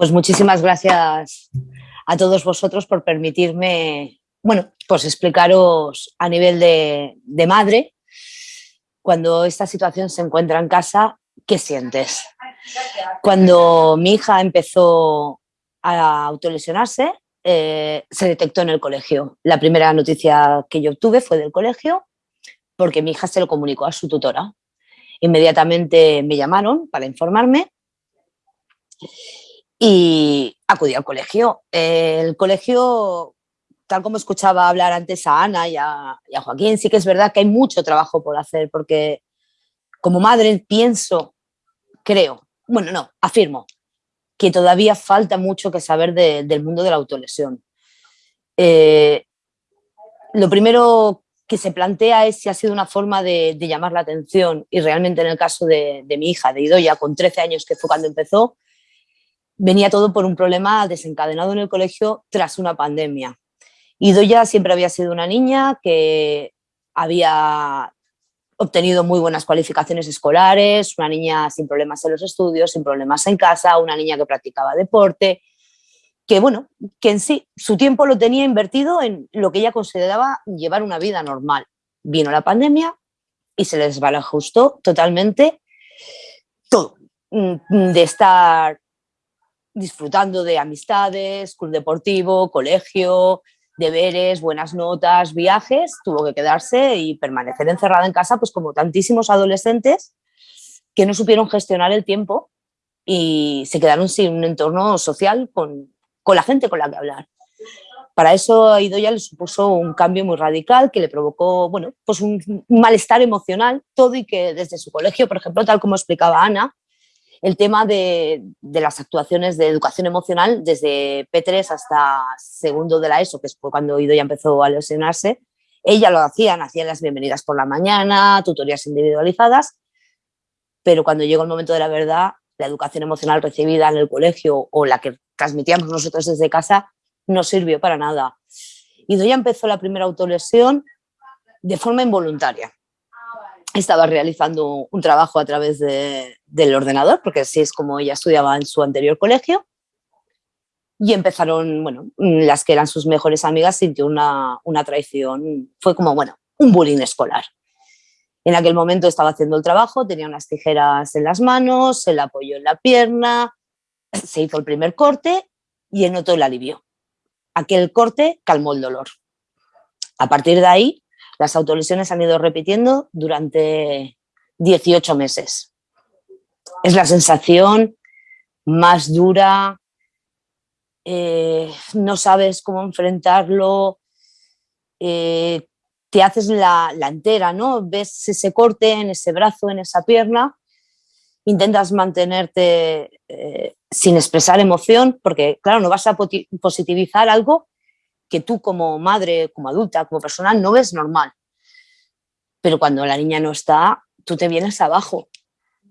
Pues muchísimas gracias a todos vosotros por permitirme, bueno, pues explicaros a nivel de, madre, cuando esta situación se encuentra en casa, ¿qué sientes? Cuando mi hija empezó a autolesionarse, eh, se detectó en el colegio. La primera noticia que yo obtuve fue del colegio, porque mi hija se lo comunicó a su tutora. Inmediatamente me llamaron para informarme y acudí al colegio. El colegio, tal como escuchaba hablar antes a Ana y a, Joaquín, sí que es verdad que hay mucho trabajo por hacer, porque como madre pienso, creo, bueno, no, afirmo, que todavía falta mucho que saber del mundo de la autolesión. Eh, lo primero que se plantea es si ha sido una forma de, llamar la atención y realmente en el caso de, de mi hija, de Idoya, con 13 años que fue cuando empezó, venía todo por un problema desencadenado en el colegio tras una pandemia. Y Doya siempre había sido una niña que había obtenido muy buenas cualificaciones escolares, una niña sin problemas en los estudios, sin problemas en casa, una niña que practicaba deporte, que bueno, que en sí su tiempo lo tenía invertido en lo que ella consideraba llevar una vida normal. Vino la pandemia y se les desbalajustó totalmente todo, mm, de estar disfrutando de amistades, club deportivo, colegio, deberes, buenas notas, viajes, tuvo que quedarse y permanecer encerrada en casa, pues como tantísimos adolescentes que no supieron gestionar el tiempo y se quedaron sin un entorno social con, con la gente con la que hablar. Para eso a Idoya le supuso un cambio muy radical que le provocó bueno, pues un malestar emocional, todo y que desde su colegio, por ejemplo, tal como explicaba Ana, el tema de, las actuaciones de educación emocional desde P3 hasta segundo de la ESO, que fue cuando Ido ya empezó a lesionarse, ella lo hacían, hacían las bienvenidas por la mañana, tutorías individualizadas, pero cuando llegó el momento de la verdad, la educación emocional recibida en el colegio o la que transmitíamos nosotros desde casa no sirvió para nada. Ido ya empezó la primera autolesión de forma involuntaria estaba realizando un trabajo a través del ordenador, porque así es como ella estudiaba en su anterior colegio, y empezaron, bueno, las que eran sus mejores amigas sintió una, una traición, fue como, bueno, un bullying escolar. En aquel momento estaba haciendo el trabajo, tenía unas tijeras en las manos, se la apoyó en la pierna, se hizo el primer corte y notó el alivio. Aquel corte calmó el dolor. A partir de ahí las autolesiones han ido repitiendo durante 18 meses. Es la sensación más dura, eh, no sabes cómo enfrentarlo, eh, te haces la, entera, ¿no? Ves ese corte en ese brazo, en esa pierna, intentas mantenerte eh, sin expresar emoción, porque claro, no vas a positivizar algo que tú como madre, como adulta, como persona, no ves normal. Pero cuando la niña no está, tú te vienes abajo.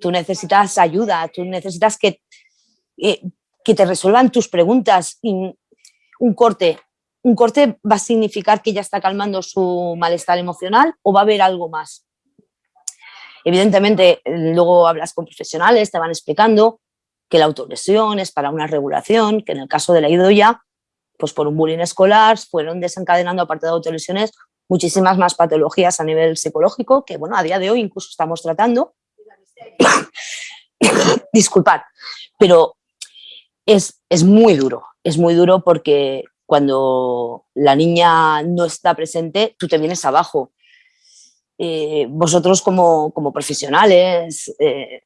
Tú necesitas ayuda, tú necesitas que, eh, que te resuelvan tus preguntas. un corte, un corte va a significar que ya está calmando su malestar emocional o va a haber algo más. Evidentemente, luego hablas con profesionales, te van explicando que la autolesión es para una regulación, que en el caso de la idoya pues por un bullying escolar, fueron desencadenando, aparte de autolesiones, muchísimas más patologías a nivel psicológico que, bueno, a día de hoy incluso estamos tratando. Disculpad, pero es, es muy duro, es muy duro porque cuando la niña no está presente, tú te vienes abajo. Eh, vosotros como, como profesionales eh,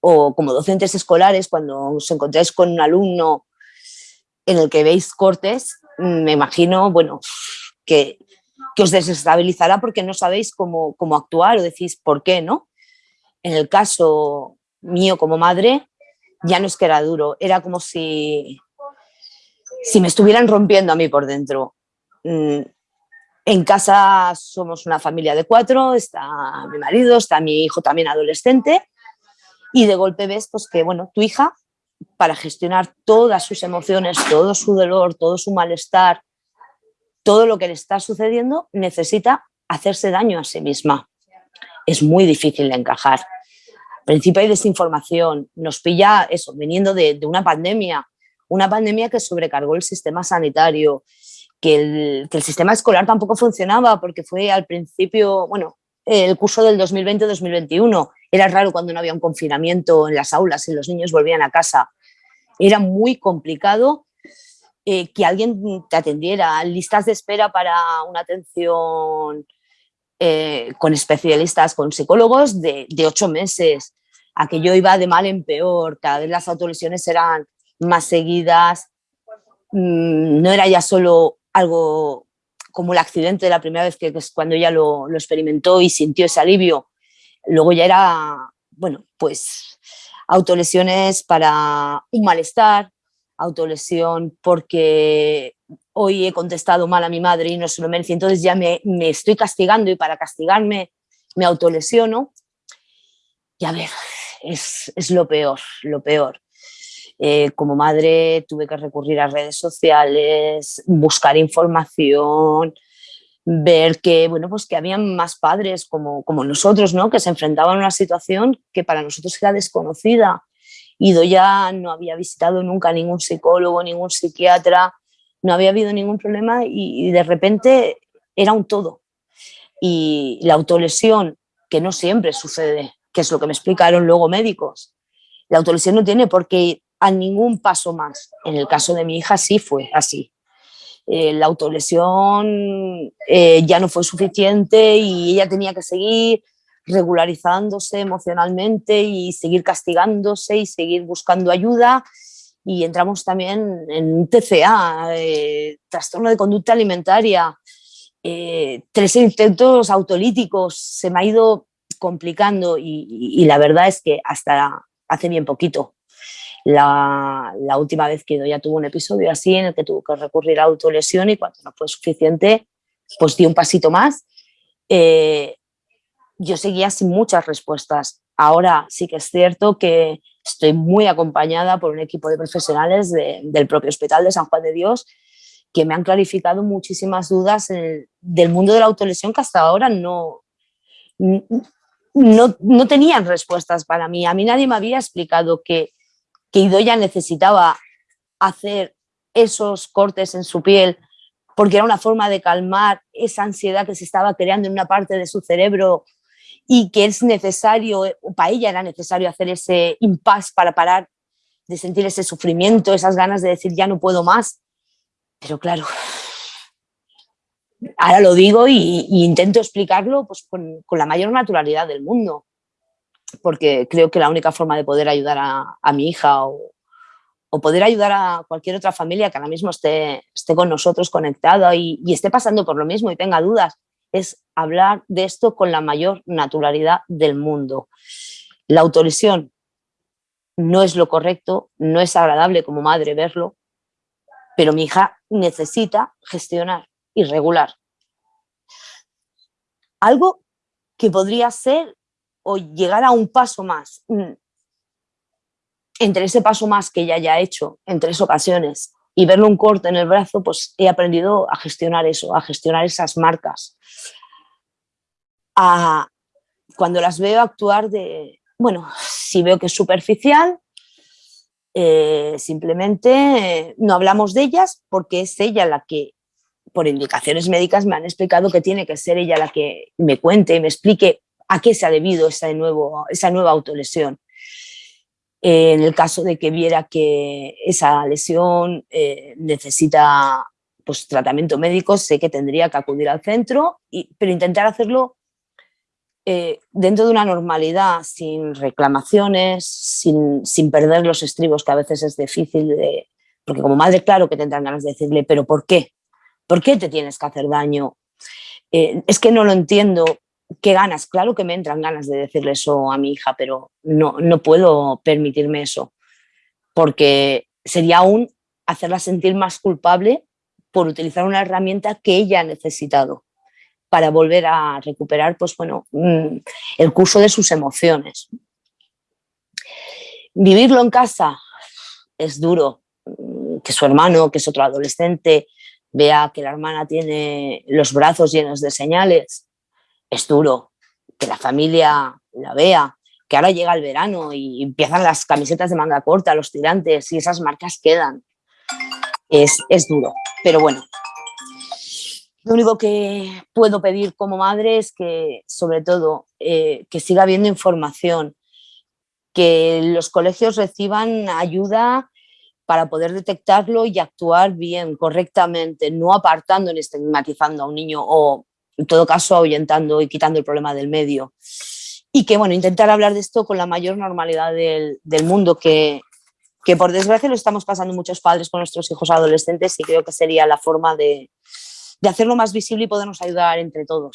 o como docentes escolares, cuando os encontráis con un alumno en el que veis cortes, mm, me imagino, bueno, que, que os desestabilizará porque no sabéis cómo, cómo actuar o decís por qué, ¿no? En el caso mío como madre, ya no es que era duro, era como si, si me estuvieran rompiendo a mí por dentro. Mm, en casa somos una familia de cuatro, está mi marido, está mi hijo también adolescente, y de golpe ves pues, que bueno, tu hija para gestionar todas sus emociones, todo su dolor, todo su malestar, todo lo que le está sucediendo, necesita hacerse daño a sí misma. Es muy difícil de encajar. principio hay desinformación, nos pilla eso, viniendo de, una pandemia, una pandemia que sobrecargó el sistema sanitario, que el, que el, sistema escolar tampoco funcionaba porque fue al principio, bueno, el curso del 2020-2021, era raro cuando no había un confinamiento en las aulas y los niños volvían a casa, era muy complicado eh, que alguien te atendiera, listas de espera para una atención eh, con especialistas, con psicólogos de, ocho meses. Aquello iba de mal en peor, cada vez las autolesiones eran más seguidas, mm, no era ya solo algo como el accidente de la primera vez que, es cuando ella lo, experimentó y sintió ese alivio. Luego ya era, bueno, pues autolesiones para un malestar, autolesión porque hoy he contestado mal a mi madre y no se lo merece, entonces ya me, estoy castigando y para castigarme me autolesiono. Y a ver, es, lo peor, lo peor. Eh, como madre tuve que recurrir a redes sociales, buscar información, ver que, bueno, pues que habían más padres como, como nosotros, ¿no? que se enfrentaban a una situación que para nosotros era desconocida Ido ya no había visitado nunca ningún psicólogo, ningún psiquiatra, no había habido ningún problema y, de repente era un todo. Y la autolesión, que no siempre sucede, que es lo que me explicaron luego médicos, la autolesión no tiene por qué ir a ningún paso más. En el caso de mi hija sí fue así. Eh, la autolesión eh, ya no fue suficiente y ella tenía que seguir regularizándose emocionalmente y seguir castigándose y seguir buscando ayuda. Y entramos también en TCA, eh, trastorno de conducta alimentaria, eh, tres intentos autolíticos, se me ha ido complicando y, la verdad es que hasta hace bien poquito. La, última vez que ya tuvo un episodio así en el que tuvo que recurrir a autolesión y cuando no fue suficiente, pues di un pasito más. Eh, yo seguía sin muchas respuestas. Ahora sí que es cierto que estoy muy acompañada por un equipo de profesionales del propio Hospital de San Juan de Dios que me han clarificado muchísimas dudas del mundo de la autolesión que hasta ahora no, no, no, tenían respuestas para mí. A mí nadie me había explicado que, que Idoya necesitaba hacer esos cortes en su piel porque era una forma de calmar esa ansiedad que se estaba creando en una parte de su cerebro y que es necesario, eh, para ella era necesario hacer ese impasse para parar de sentir ese sufrimiento, esas ganas de decir ya no puedo más. Pero claro, ahora lo digo y, intento explicarlo pues, con, la mayor naturalidad del mundo, porque creo que la única forma de poder ayudar a, mi hija o, poder ayudar a cualquier otra familia que ahora mismo esté, esté con nosotros conectada y, y esté pasando por lo mismo y tenga dudas, es hablar de esto con la mayor naturalidad del mundo. La autolesión no es lo correcto, no es agradable como madre verlo, pero mi hija necesita gestionar y regular. Algo que podría ser o llegar a un paso más. Mm, entre ese paso más que ya ha hecho en tres ocasiones y verle un corte en el brazo, pues he aprendido a gestionar eso, a gestionar esas marcas. cuando las veo actuar de, bueno, si veo que es superficial, eh, simplemente eh, no hablamos de ellas porque es ella la que, por indicaciones médicas, me han explicado que tiene que ser ella la que me cuente y me explique a qué se ha debido esa, nuevo, esa nueva autolesión en el caso de que viera que esa lesión eh, necesita pues, tratamiento médico, sé que tendría que acudir al centro, y, pero intentar hacerlo eh, dentro de una normalidad, sin reclamaciones, sin, sin, perder los estribos, que a veces es difícil, de, porque como madre claro que tendrán ganas de decirle, pero ¿por qué? ¿Por qué te tienes que hacer daño? Eh, es que no lo entiendo, ¿Qué ganas? Claro que me entran ganas de decirle eso a mi hija, pero no, no puedo permitirme eso, porque sería aún hacerla sentir más culpable por utilizar una herramienta que ella ha necesitado para volver a recuperar pues, bueno, mm, el curso de sus emociones. Vivirlo en casa es duro, mm, que su hermano, que es otro adolescente, vea que la hermana tiene los brazos llenos de señales, es duro que la familia la vea, que ahora llega el verano y empiezan las camisetas de manga corta, los tirantes y esas marcas quedan. Es, es duro, pero bueno. Lo único que puedo pedir como madre es que, sobre todo, eh, que siga habiendo información, que los colegios reciban ayuda para poder detectarlo y actuar bien, correctamente, no apartando ni estigmatizando a un niño en todo caso, ahuyentando y quitando el problema del medio y que, bueno, intentar hablar de esto con la mayor normalidad del, del mundo, que, que por desgracia lo estamos pasando muchos padres con nuestros hijos adolescentes y creo que sería la forma de, de hacerlo más visible y podernos ayudar entre todos.